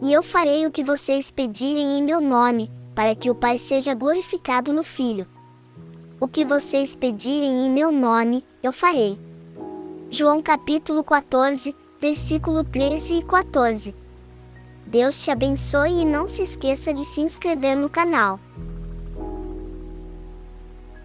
E eu farei o que vocês pedirem em meu nome, para que o Pai seja glorificado no Filho. O que vocês pedirem em meu nome, eu farei. João capítulo 14, versículo 13 e 14. Deus te abençoe e não se esqueça de se inscrever no canal.